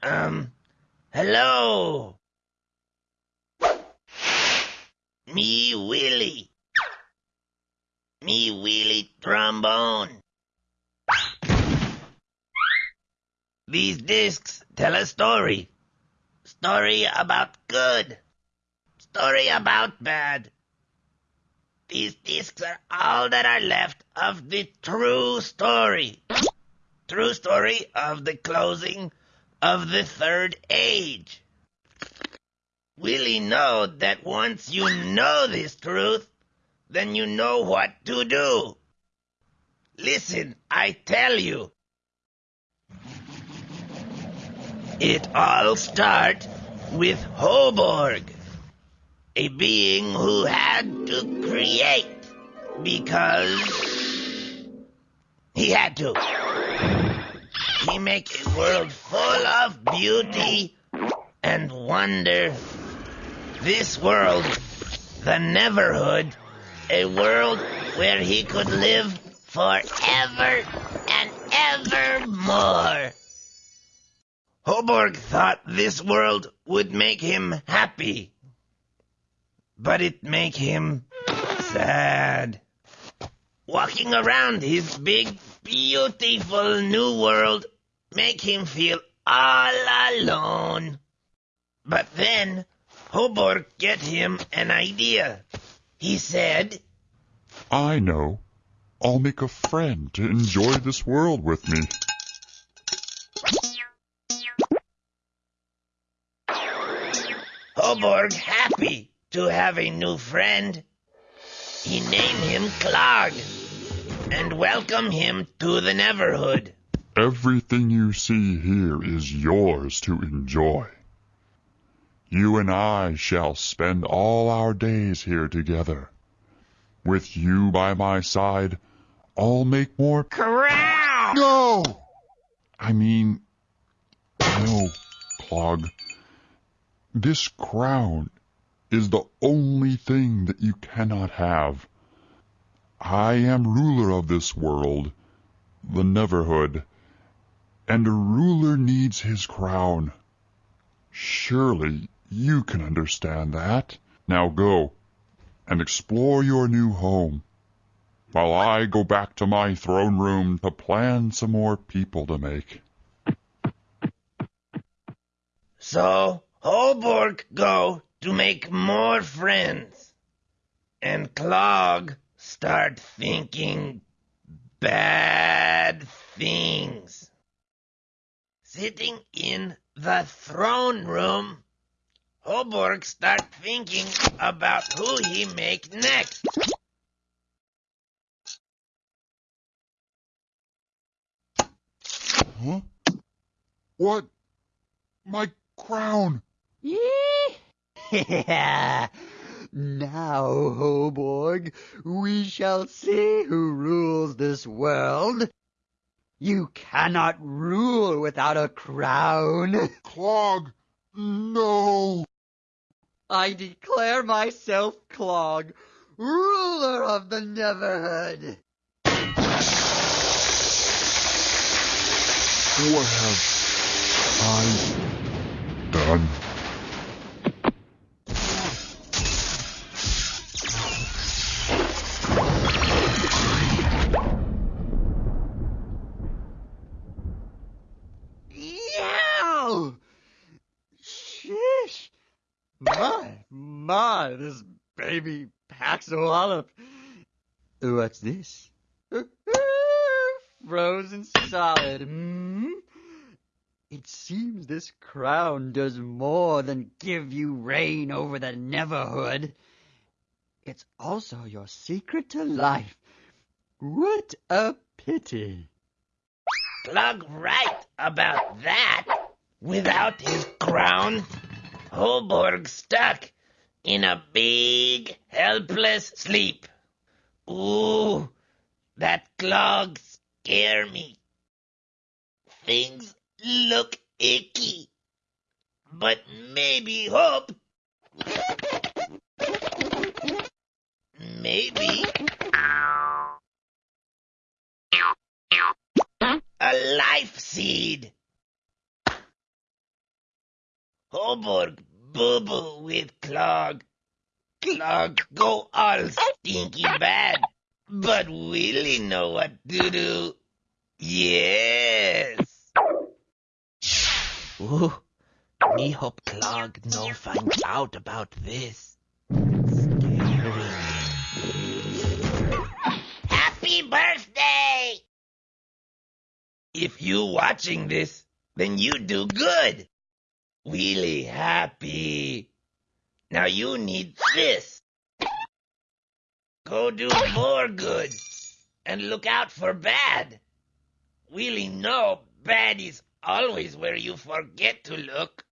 Um, hello. Me Willie. Me Willie trombone. These discs tell a story. Story about good. Story about bad. These discs are all that are left of the true story. True story of the closing of the third age. Willie know that once you know this truth, then you know what to do. Listen, I tell you. It all starts with Hoborg, a being who had to create because he had to. He make a world full of beauty and wonder. This world, the Neverhood, a world where he could live forever and evermore. Hoborg thought this world would make him happy, but it make him sad. Walking around his big, beautiful new world make him feel all alone. But then Hoborg get him an idea. He said, I know. I'll make a friend to enjoy this world with me. Hoborg happy to have a new friend. He named him Clog and welcome him to the Neverhood. Everything you see here is yours to enjoy. You and I shall spend all our days here together. With you by my side, I'll make more. Corral! No! I mean, no, Clog. This crown is the only thing that you cannot have. I am ruler of this world, the Neverhood, and a ruler needs his crown. Surely you can understand that. Now go and explore your new home, while I go back to my throne room to plan some more people to make. So Hoborg go to make more friends, and Clog start thinking bad things. Sitting in the throne room, Hoborg start thinking about who he make next. Huh? What? My crown! Yeah. Now, Hoborg, we shall see who rules this world. You cannot rule without a crown. Clog! No! I declare myself Clog, ruler of the Neverhood. What have I done? My, my, this baby packs a wallop. What's this? Frozen solid. Hmm? It seems this crown does more than give you reign over the Neverhood. It's also your secret to life. What a pity. Clog right about that. Without his crown, Hoborg stuck in a big, helpless sleep. Ooh, that clog scare me. Things look icky, but maybe hope. Maybe a life seed. Hoborg boo with Clog. Clog go all stinky bad, but Willie know what to do. Yes. Ooh, me hope Clog no find out about this. Scary. Happy birthday! If you watching this, then you do good. Really happy. Now you need this. Go do more good. And look out for bad. Really know bad is always where you forget to look.